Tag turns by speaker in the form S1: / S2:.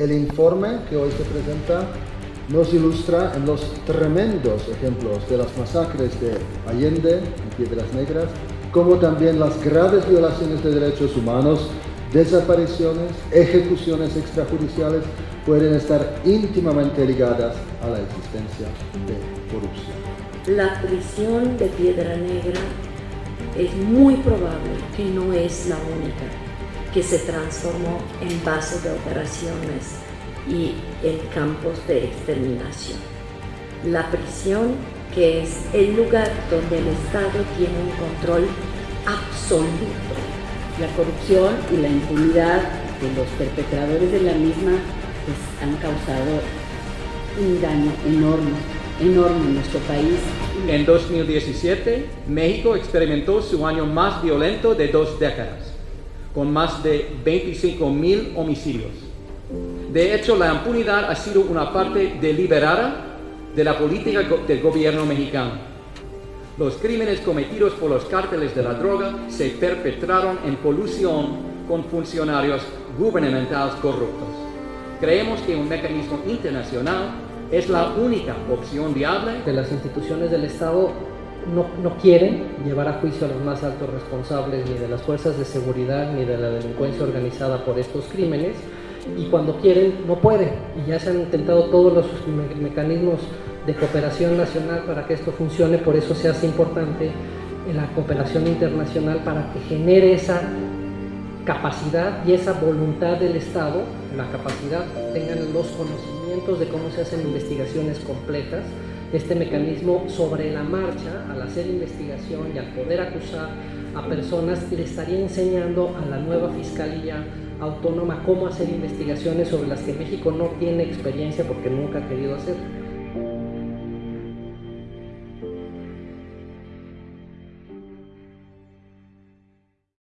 S1: El informe que hoy se presenta nos ilustra en los tremendos ejemplos de las masacres de Allende y Piedras Negras, como también las graves violaciones de derechos humanos, desapariciones, ejecuciones extrajudiciales pueden estar íntimamente ligadas a la existencia de corrupción.
S2: La prisión de Piedra Negra es muy probable que no es la única que se transformó en base de operaciones y en campos de exterminación. La prisión, que es el lugar donde el Estado tiene un control absoluto.
S3: La corrupción y la impunidad de los perpetradores de la misma pues, han causado un daño enorme, enorme en nuestro país.
S4: En 2017, México experimentó su año más violento de dos décadas con más de 25 mil homicidios. De hecho, la impunidad ha sido una parte deliberada de la política del gobierno mexicano. Los crímenes cometidos por los cárteles de la droga se perpetraron en colusión con funcionarios gubernamentales corruptos. Creemos que un mecanismo internacional es la única opción viable.
S5: De las instituciones del Estado no, quieren llevar a juicio a los más altos responsables ni de las fuerzas de seguridad ni de la delincuencia organizada por estos crímenes. Y cuando quieren no pueden y ya se han intentado todos los mecanismos de cooperación nacional para que esto funcione, por eso se hace importante la cooperación internacional para que genere esa capacidad y esa voluntad del Estado, la capacidad, tengan los conocimientos de cómo se hacen investigaciones complejas, este mecanismo sobre la marcha, al hacer investigación y al poder acusar a personas, le estaría enseñando a la nueva Fiscalía Autónoma cómo hacer investigaciones sobre las que México no tiene experiencia porque nunca ha querido hacer.